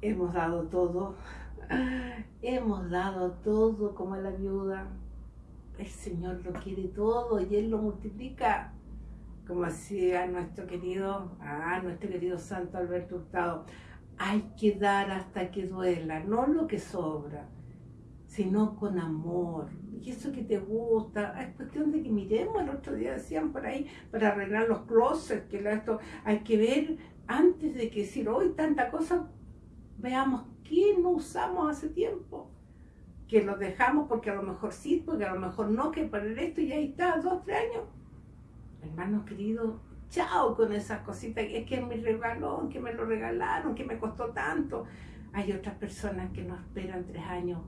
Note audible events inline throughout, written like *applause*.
hemos dado todo, hemos dado todo como la viuda. El Señor lo quiere todo y Él lo multiplica. Como decía nuestro querido, ah, nuestro querido Santo Alberto Hurtado, hay que dar hasta que duela, no lo que sobra, sino con amor. Y eso que te gusta, es cuestión de que miremos, el otro día decían por ahí, para arreglar los closets, que esto hay que ver antes de que decir hoy tanta cosa, veamos qué no usamos hace tiempo. Que lo dejamos porque a lo mejor sí, porque a lo mejor no, que para esto y ahí está, dos, tres años. Hermanos queridos, chao con esas cositas, es que me regaló, que me lo regalaron, que me costó tanto. Hay otras personas que no esperan tres años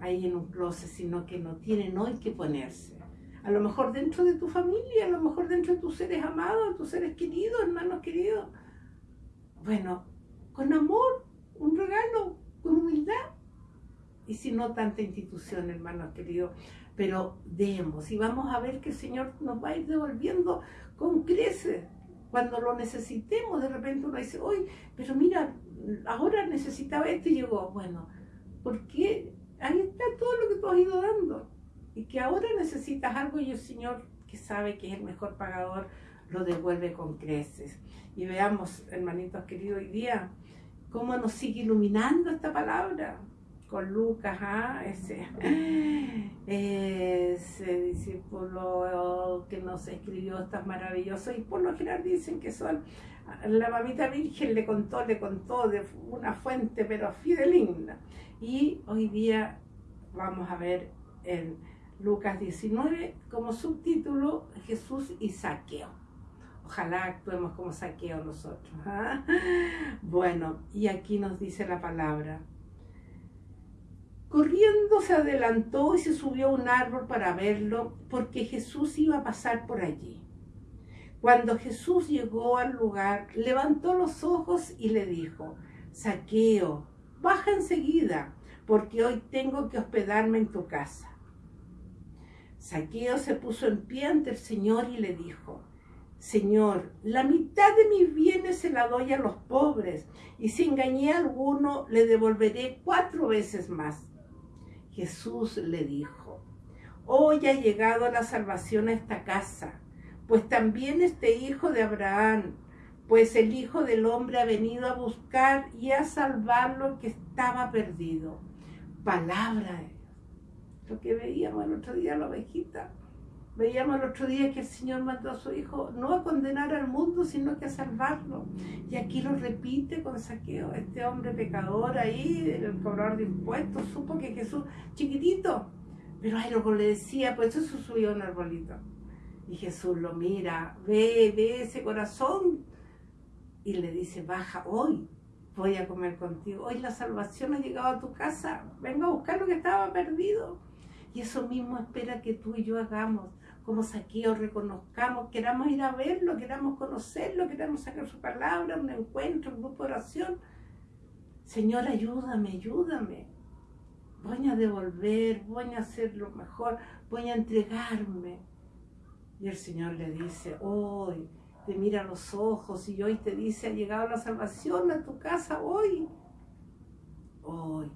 ahí en un closet, sino que no tienen hoy que ponerse. A lo mejor dentro de tu familia, a lo mejor dentro de tus seres amados, tus seres queridos, hermanos queridos. Bueno, con amor, un regalo, con humildad. Y si no, tanta institución, hermanos queridos. Pero demos y vamos a ver que el Señor nos va a ir devolviendo con creces. Cuando lo necesitemos, de repente uno dice, hoy, pero mira, ahora necesitaba esto y llegó. Bueno, porque ahí está todo lo que tú has ido dando. Y que ahora necesitas algo y el Señor, que sabe que es el mejor pagador, lo devuelve con creces. Y veamos, hermanitos queridos, hoy día, cómo nos sigue iluminando esta palabra con Lucas, ¿ah? ese, *gasps* ese discípulo que nos escribió estas maravillosas, y por lo general dicen que son, la mamita virgen le contó, le contó de una fuente pero fideligna. Y hoy día vamos a ver en Lucas 19 como subtítulo Jesús y Saqueo. Ojalá actuemos como saqueo nosotros. ¿ah? *laughs* Bueno, y aquí nos dice la palabra. Corriendo se adelantó y se subió a un árbol para verlo, porque Jesús iba a pasar por allí. Cuando Jesús llegó al lugar, levantó los ojos y le dijo, Saqueo, baja enseguida, porque hoy tengo que hospedarme en tu casa. Saqueo se puso en pie ante el Señor y le dijo, Señor, la mitad de mis bienes se la doy a los pobres, y si engañé a alguno, le devolveré cuatro veces más. Jesús le dijo, hoy ha llegado la salvación a esta casa, pues también este hijo de Abraham, pues el Hijo del Hombre ha venido a buscar y a salvar lo que estaba perdido. Palabra de Dios. Lo que veíamos el otro día la ovejita. Veíamos el otro día que el Señor mandó a su Hijo no a condenar al mundo, sino que a salvarlo. Y aquí lo repite con saqueo. Este hombre pecador ahí, el cobrador de impuestos, supo que Jesús, chiquitito, pero ahí luego le decía, pues eso subió un arbolito. Y Jesús lo mira, ve, ve ese corazón. Y le dice, baja hoy, voy a comer contigo. Hoy la salvación ha llegado a tu casa. Venga a buscar lo que estaba perdido. Y eso mismo espera que tú y yo hagamos como saqueo, reconozcamos, queramos ir a verlo, queramos conocerlo, queramos sacar su palabra, un encuentro, un grupo de oración. Señor, ayúdame, ayúdame. Voy a devolver, voy a hacer lo mejor, voy a entregarme. Y el Señor le dice, hoy te mira a los ojos y hoy te dice, ha llegado la salvación a tu casa, hoy. Hoy.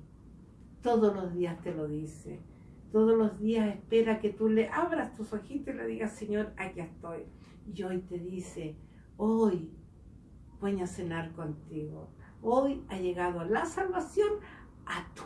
Todos los días te lo dice todos los días espera que tú le abras tus ojitos y le digas, Señor, aquí estoy. Y hoy te dice, hoy voy a cenar contigo. Hoy ha llegado la salvación a tu